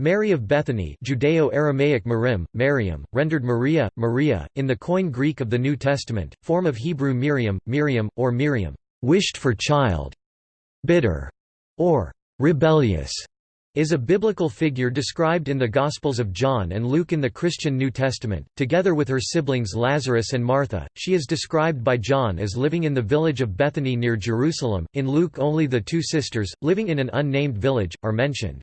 Mary of Bethany Judeo-Aramaic Marim, Mariam, rendered Maria, Maria, in the Koine Greek of the New Testament, form of Hebrew Miriam, Miriam, or Miriam, wished for child, bitter, or rebellious, is a biblical figure described in the Gospels of John and Luke in the Christian New Testament. Together with her siblings Lazarus and Martha, she is described by John as living in the village of Bethany near Jerusalem. In Luke, only the two sisters, living in an unnamed village, are mentioned.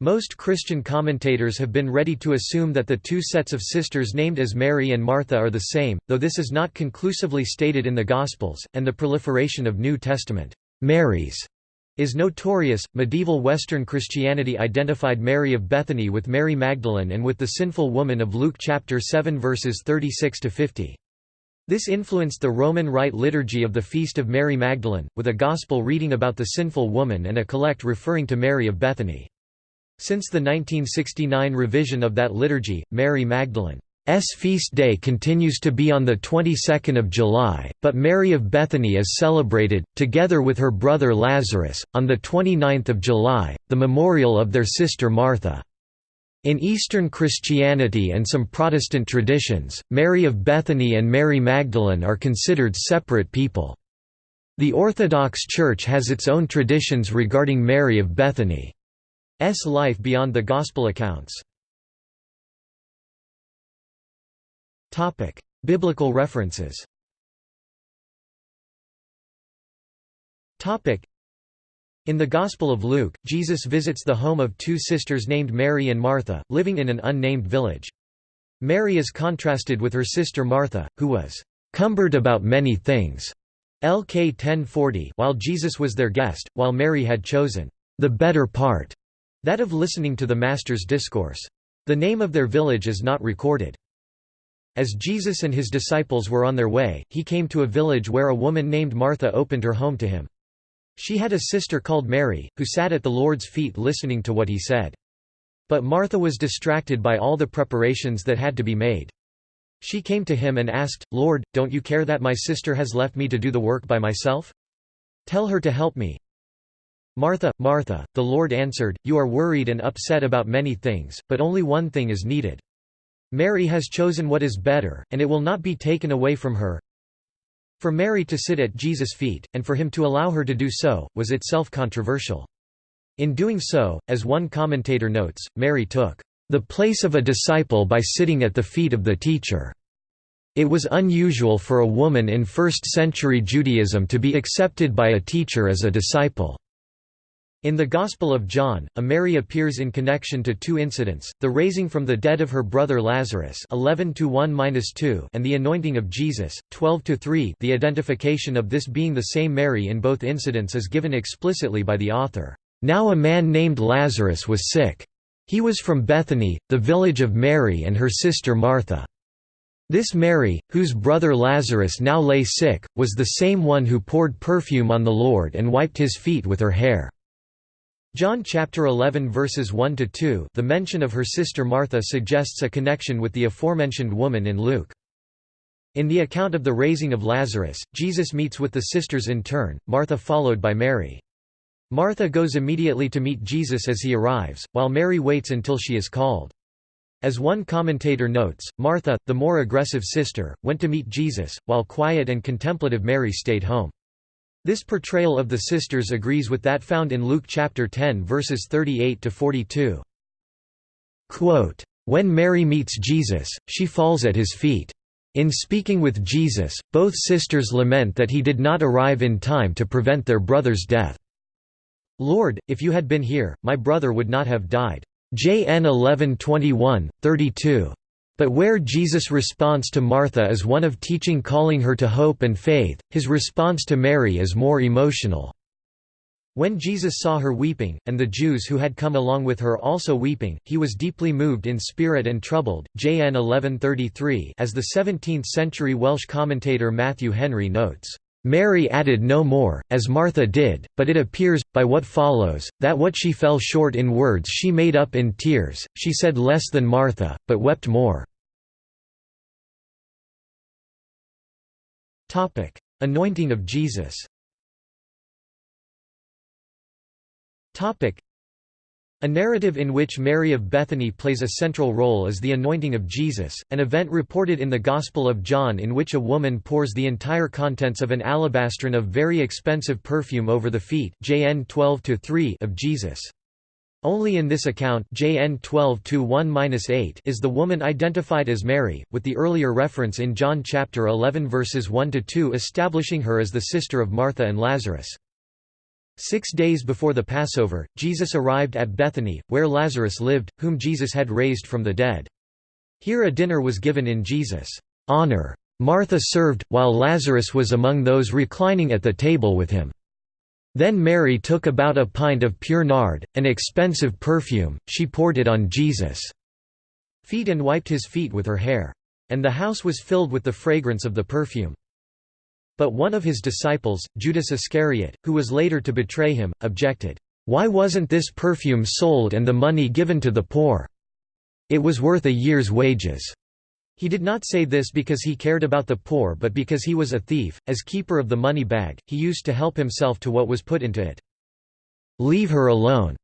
Most Christian commentators have been ready to assume that the two sets of sisters named as Mary and Martha are the same, though this is not conclusively stated in the Gospels, and the proliferation of New Testament Marys is notorious. Medieval Western Christianity identified Mary of Bethany with Mary Magdalene and with the sinful woman of Luke chapter 7 verses 36 to 50. This influenced the Roman Rite liturgy of the Feast of Mary Magdalene, with a gospel reading about the sinful woman and a collect referring to Mary of Bethany. Since the 1969 revision of that liturgy, Mary Magdalene's feast day continues to be on the 22nd of July, but Mary of Bethany is celebrated, together with her brother Lazarus, on the 29th of July, the memorial of their sister Martha. In Eastern Christianity and some Protestant traditions, Mary of Bethany and Mary Magdalene are considered separate people. The Orthodox Church has its own traditions regarding Mary of Bethany. S life beyond the Gospel accounts. Biblical references. In the Gospel of Luke, Jesus visits the home of two sisters named Mary and Martha, living in an unnamed village. Mary is contrasted with her sister Martha, who was cumbered about many things. LK 1040 while Jesus was their guest, while Mary had chosen the better part that of listening to the Master's discourse. The name of their village is not recorded. As Jesus and his disciples were on their way, he came to a village where a woman named Martha opened her home to him. She had a sister called Mary, who sat at the Lord's feet listening to what he said. But Martha was distracted by all the preparations that had to be made. She came to him and asked, Lord, don't you care that my sister has left me to do the work by myself? Tell her to help me. Martha, Martha, the Lord answered, You are worried and upset about many things, but only one thing is needed. Mary has chosen what is better, and it will not be taken away from her. For Mary to sit at Jesus' feet, and for him to allow her to do so, was itself controversial. In doing so, as one commentator notes, Mary took the place of a disciple by sitting at the feet of the teacher. It was unusual for a woman in first-century Judaism to be accepted by a teacher as a disciple. In the Gospel of John, a Mary appears in connection to two incidents, the raising from the dead of her brother Lazarus 11 and the anointing of Jesus, 12 the identification of this being the same Mary in both incidents is given explicitly by the author. Now a man named Lazarus was sick. He was from Bethany, the village of Mary and her sister Martha. This Mary, whose brother Lazarus now lay sick, was the same one who poured perfume on the Lord and wiped his feet with her hair. John chapter 11 verses 1 to 2. The mention of her sister Martha suggests a connection with the aforementioned woman in Luke. In the account of the raising of Lazarus, Jesus meets with the sisters in turn, Martha followed by Mary. Martha goes immediately to meet Jesus as he arrives, while Mary waits until she is called. As one commentator notes, Martha, the more aggressive sister, went to meet Jesus, while quiet and contemplative Mary stayed home. This portrayal of the sisters agrees with that found in Luke chapter 10 verses 38 to 42. Quote, when Mary meets Jesus, she falls at his feet. In speaking with Jesus, both sisters lament that he did not arrive in time to prevent their brother's death. Lord, if you had been here, my brother would not have died. JN 11:21, 32. But where Jesus' response to Martha is one of teaching calling her to hope and faith, his response to Mary is more emotional. When Jesus saw her weeping, and the Jews who had come along with her also weeping, he was deeply moved in spirit and troubled. JN 1133 as the 17th-century Welsh commentator Matthew Henry notes. Mary added no more, as Martha did, but it appears, by what follows, that what she fell short in words she made up in tears, she said less than Martha, but wept more. Anointing of Jesus A narrative in which Mary of Bethany plays a central role is the anointing of Jesus, an event reported in the Gospel of John in which a woman pours the entire contents of an alabastron of very expensive perfume over the feet JN 12 of Jesus. Only in this account JN 12 is the woman identified as Mary, with the earlier reference in John chapter 11 verses 1 to 2 establishing her as the sister of Martha and Lazarus. Six days before the Passover, Jesus arrived at Bethany, where Lazarus lived, whom Jesus had raised from the dead. Here a dinner was given in Jesus' honor. Martha served, while Lazarus was among those reclining at the table with him. Then Mary took about a pint of pure nard, an expensive perfume, she poured it on Jesus' feet and wiped his feet with her hair. And the house was filled with the fragrance of the perfume. But one of his disciples, Judas Iscariot, who was later to betray him, objected, "'Why wasn't this perfume sold and the money given to the poor? It was worth a year's wages.' He did not say this because he cared about the poor but because he was a thief, as keeper of the money bag, he used to help himself to what was put into it. "'Leave her alone,'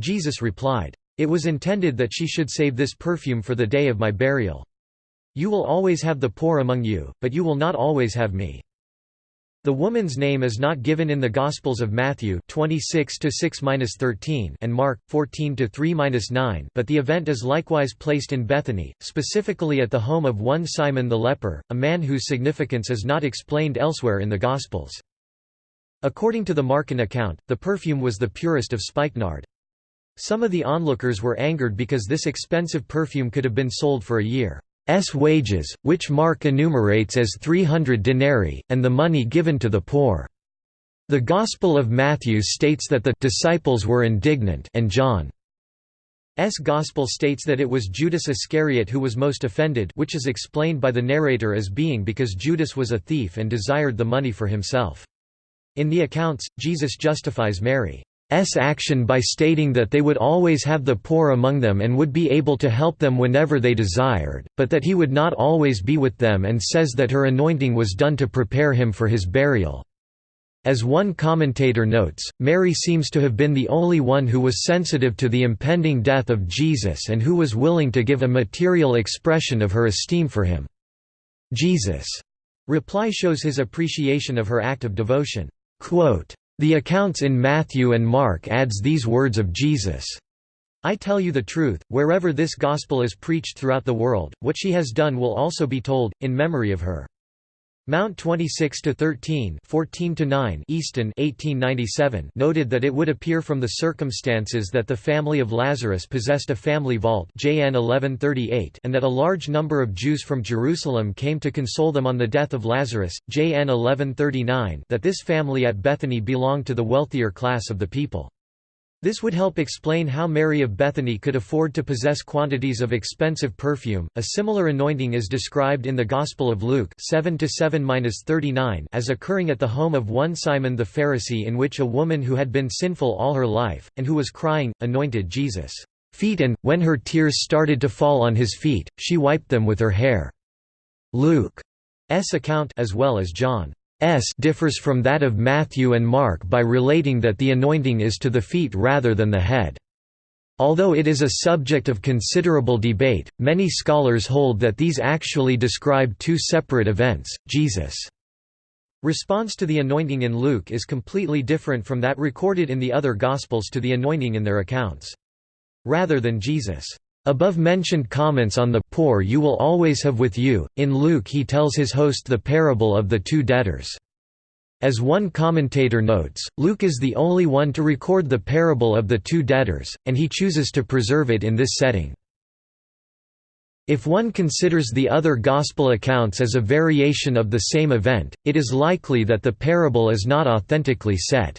Jesus replied. It was intended that she should save this perfume for the day of my burial. You will always have the poor among you, but you will not always have me. The woman's name is not given in the Gospels of Matthew 26 to 6-13 and Mark 14 to 3-9, but the event is likewise placed in Bethany, specifically at the home of one Simon the leper, a man whose significance is not explained elsewhere in the Gospels. According to the Markan account, the perfume was the purest of spikenard. Some of the onlookers were angered because this expensive perfume could have been sold for a year. S wages, which Mark enumerates as 300 denarii, and the money given to the poor. The Gospel of Matthew states that the disciples were indignant and John's Gospel states that it was Judas Iscariot who was most offended which is explained by the narrator as being because Judas was a thief and desired the money for himself. In the accounts, Jesus justifies Mary. S action by stating that they would always have the poor among them and would be able to help them whenever they desired, but that he would not always be with them and says that her anointing was done to prepare him for his burial. As one commentator notes, Mary seems to have been the only one who was sensitive to the impending death of Jesus and who was willing to give a material expression of her esteem for him. Jesus' reply shows his appreciation of her act of devotion. Quote, the accounts in Matthew and Mark adds these words of Jesus. I tell you the truth, wherever this gospel is preached throughout the world, what she has done will also be told, in memory of her. Mount 26 to 13, 14 to 9, Easton 1897 noted that it would appear from the circumstances that the family of Lazarus possessed a family vault, JN 1138, and that a large number of Jews from Jerusalem came to console them on the death of Lazarus, JN 1139, that this family at Bethany belonged to the wealthier class of the people. This would help explain how Mary of Bethany could afford to possess quantities of expensive perfume. A similar anointing is described in the Gospel of Luke 7 7-39 as occurring at the home of one Simon the Pharisee in which a woman who had been sinful all her life and who was crying anointed Jesus' feet and when her tears started to fall on his feet, she wiped them with her hair. Luke's account as well as John S differs from that of Matthew and Mark by relating that the anointing is to the feet rather than the head. Although it is a subject of considerable debate, many scholars hold that these actually describe two separate events. Jesus' response to the anointing in Luke is completely different from that recorded in the other Gospels to the anointing in their accounts. Rather than Jesus' Above-mentioned comments on the poor you will always have with you, in Luke he tells his host the parable of the two debtors. As one commentator notes, Luke is the only one to record the parable of the two debtors, and he chooses to preserve it in this setting. If one considers the other Gospel accounts as a variation of the same event, it is likely that the parable is not authentically set.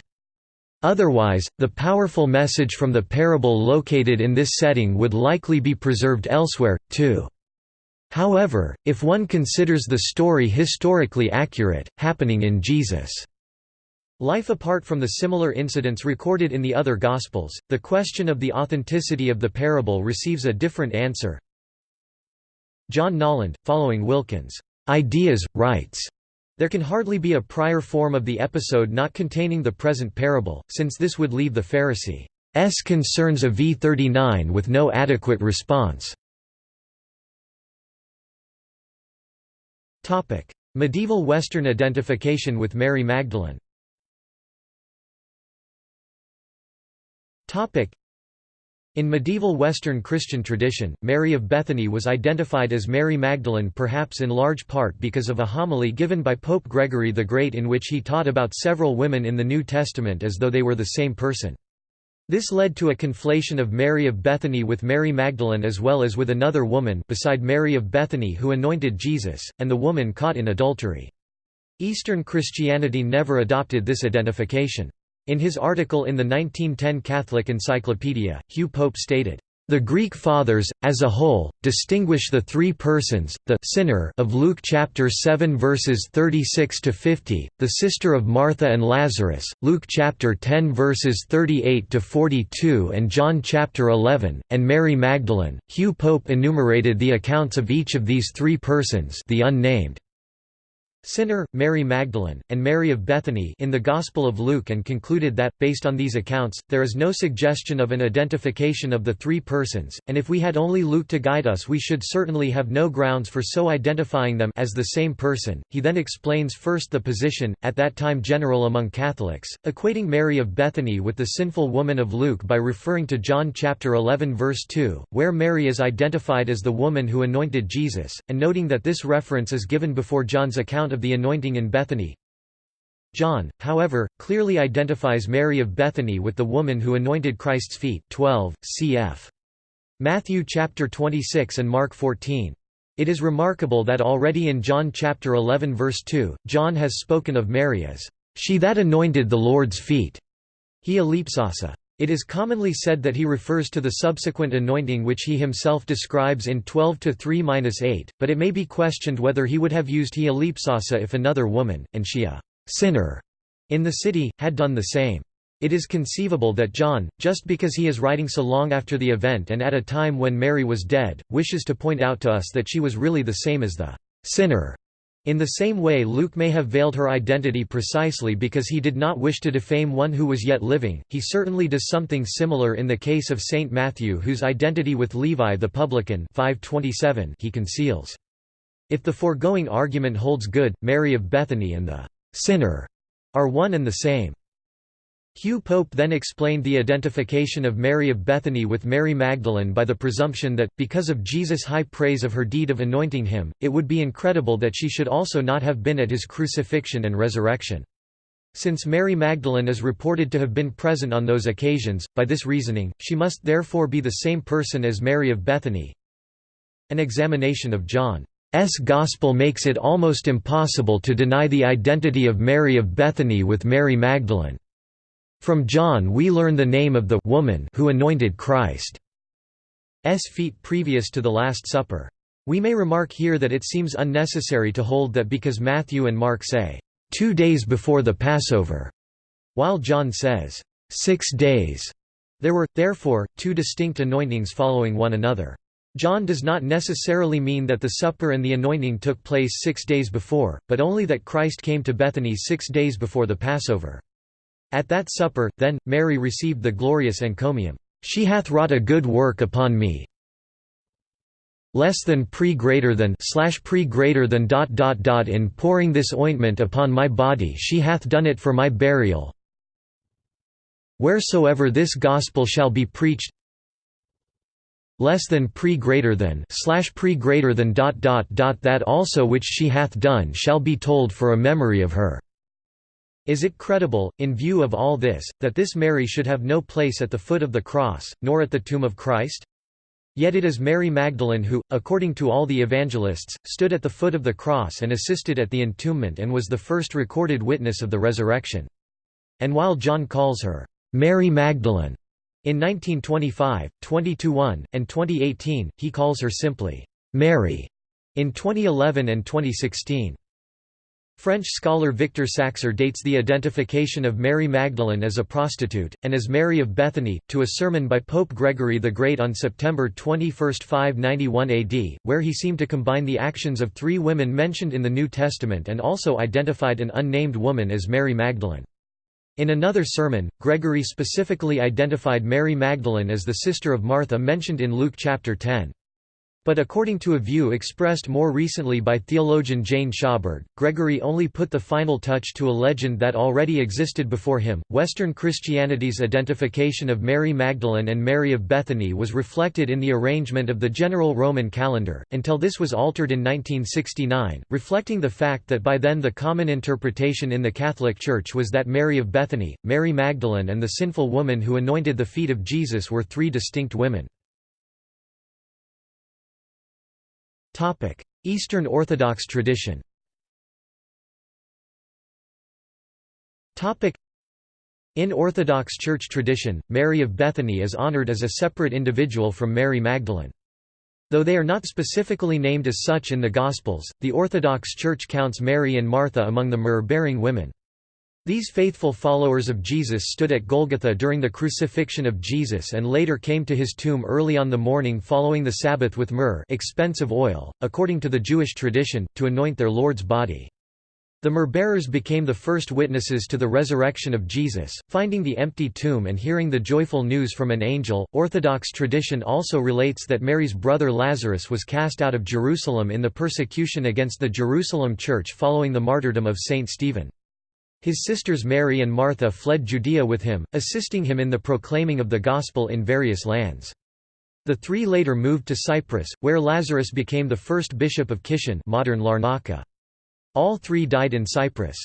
Otherwise, the powerful message from the parable located in this setting would likely be preserved elsewhere, too. However, if one considers the story historically accurate, happening in Jesus' life apart from the similar incidents recorded in the other Gospels, the question of the authenticity of the parable receives a different answer. John Nolland, following Wilkins' ideas, writes, there can hardly be a prior form of the episode not containing the present parable, since this would leave the Pharisee concerns of V39 with no adequate response. Medieval Western identification with Mary Magdalene in medieval Western Christian tradition, Mary of Bethany was identified as Mary Magdalene perhaps in large part because of a homily given by Pope Gregory the Great in which he taught about several women in the New Testament as though they were the same person. This led to a conflation of Mary of Bethany with Mary Magdalene as well as with another woman beside Mary of Bethany who anointed Jesus, and the woman caught in adultery. Eastern Christianity never adopted this identification. In his article in the 1910 Catholic Encyclopedia, Hugh Pope stated, the Greek Fathers, as a whole, distinguish the three persons, the sinner of Luke chapter 7 verses 36 to 50, the sister of Martha and Lazarus, Luke chapter 10 verses 38 to 42 and John chapter 11, and Mary Magdalene. Hugh Pope enumerated the accounts of each of these three persons, the unnamed sinner, Mary Magdalene, and Mary of Bethany in the Gospel of Luke and concluded that, based on these accounts, there is no suggestion of an identification of the three persons, and if we had only Luke to guide us we should certainly have no grounds for so identifying them as the same person. He then explains first the position, at that time general among Catholics, equating Mary of Bethany with the sinful woman of Luke by referring to John chapter 11 verse 2, where Mary is identified as the woman who anointed Jesus, and noting that this reference is given before John's account account of the anointing in Bethany. John, however, clearly identifies Mary of Bethany with the woman who anointed Christ's feet 12, cf. Matthew chapter 26 and Mark 14. It is remarkable that already in John chapter 11 verse 2, John has spoken of Mary as, "...she that anointed the Lord's feet." He ellipsasa. It is commonly said that he refers to the subsequent anointing which he himself describes in 12 3-8, but it may be questioned whether he would have used he ellipsasa if another woman, and she a sinner, in the city, had done the same. It is conceivable that John, just because he is writing so long after the event and at a time when Mary was dead, wishes to point out to us that she was really the same as the sinner in the same way Luke may have veiled her identity precisely because he did not wish to defame one who was yet living, he certainly does something similar in the case of Saint Matthew whose identity with Levi the publican 527 he conceals. If the foregoing argument holds good, Mary of Bethany and the «sinner» are one and the same. Hugh Pope then explained the identification of Mary of Bethany with Mary Magdalene by the presumption that, because of Jesus' high praise of her deed of anointing him, it would be incredible that she should also not have been at his crucifixion and resurrection. Since Mary Magdalene is reported to have been present on those occasions, by this reasoning, she must therefore be the same person as Mary of Bethany. An examination of John's Gospel makes it almost impossible to deny the identity of Mary of Bethany with Mary Magdalene. From John we learn the name of the woman who anointed Christ's feet previous to the Last Supper. We may remark here that it seems unnecessary to hold that because Matthew and Mark say, two days before the Passover, while John says, six days. There were, therefore, two distinct anointings following one another. John does not necessarily mean that the supper and the anointing took place six days before, but only that Christ came to Bethany six days before the Passover. At that supper, then, Mary received the glorious encomium, "'She hath wrought a good work upon me' less than pre greater than slash pre greater than dot dot dot in pouring this ointment upon my body she hath done it for my burial. Wheresoever this gospel shall be preached less than pre greater than slash pre greater than dot dot dot that also which she hath done shall be told for a memory of her is it credible, in view of all this, that this Mary should have no place at the foot of the cross, nor at the tomb of Christ? Yet it is Mary Magdalene who, according to all the evangelists, stood at the foot of the cross and assisted at the entombment and was the first recorded witness of the resurrection. And while John calls her, "'Mary Magdalene' in 1925, 2021, and 2018, he calls her simply, "'Mary' in 2011 and 2016. French scholar Victor Saxer dates the identification of Mary Magdalene as a prostitute, and as Mary of Bethany, to a sermon by Pope Gregory the Great on September 21, 591 AD, where he seemed to combine the actions of three women mentioned in the New Testament and also identified an unnamed woman as Mary Magdalene. In another sermon, Gregory specifically identified Mary Magdalene as the sister of Martha mentioned in Luke chapter 10. But according to a view expressed more recently by theologian Jane Schaberg, Gregory only put the final touch to a legend that already existed before him. Western Christianity's identification of Mary Magdalene and Mary of Bethany was reflected in the arrangement of the general Roman calendar, until this was altered in 1969, reflecting the fact that by then the common interpretation in the Catholic Church was that Mary of Bethany, Mary Magdalene, and the sinful woman who anointed the feet of Jesus were three distinct women. Eastern Orthodox tradition in Orthodox Church tradition, Mary of Bethany is honored as a separate individual from Mary Magdalene. Though they are not specifically named as such in the Gospels, the Orthodox Church counts Mary and Martha among the myrrh-bearing women. These faithful followers of Jesus stood at Golgotha during the crucifixion of Jesus and later came to his tomb early on the morning following the Sabbath with myrrh expensive oil, according to the Jewish tradition, to anoint their Lord's body. The myrrh-bearers became the first witnesses to the resurrection of Jesus, finding the empty tomb and hearing the joyful news from an angel. Orthodox tradition also relates that Mary's brother Lazarus was cast out of Jerusalem in the persecution against the Jerusalem church following the martyrdom of Saint Stephen. His sisters Mary and Martha fled Judea with him, assisting him in the proclaiming of the gospel in various lands. The three later moved to Cyprus, where Lazarus became the first bishop of Kition modern Larnaca. All three died in Cyprus.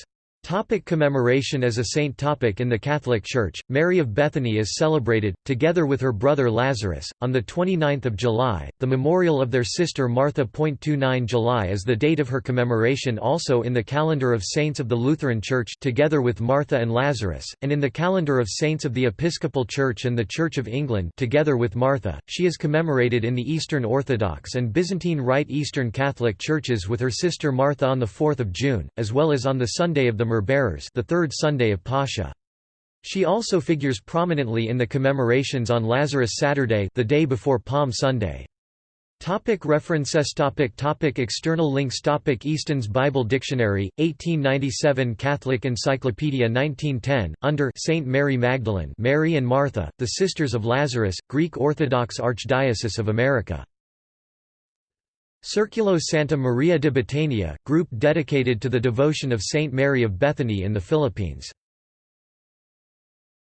Topic commemoration As a saint topic In the Catholic Church, Mary of Bethany is celebrated, together with her brother Lazarus, on 29 July, the memorial of their sister Martha. 29 July is the date of her commemoration also in the calendar of saints of the Lutheran Church together with Martha and Lazarus, and in the calendar of saints of the Episcopal Church and the Church of England together with Martha. She is commemorated in the Eastern Orthodox and Byzantine Rite Eastern Catholic Churches with her sister Martha on 4 June, as well as on the Sunday of the Myrrh-bearers the third Sunday of Pascha. She also figures prominently in the commemorations on Lazarus Saturday the day before Palm Sunday. Topic references topic topic External links topic Easton's Bible Dictionary, 1897 Catholic Encyclopedia 1910, under Saint Mary Magdalene Mary and Martha, the Sisters of Lazarus, Greek Orthodox Archdiocese of America Circulo Santa Maria de Betania, group dedicated to the devotion of Saint Mary of Bethany in the Philippines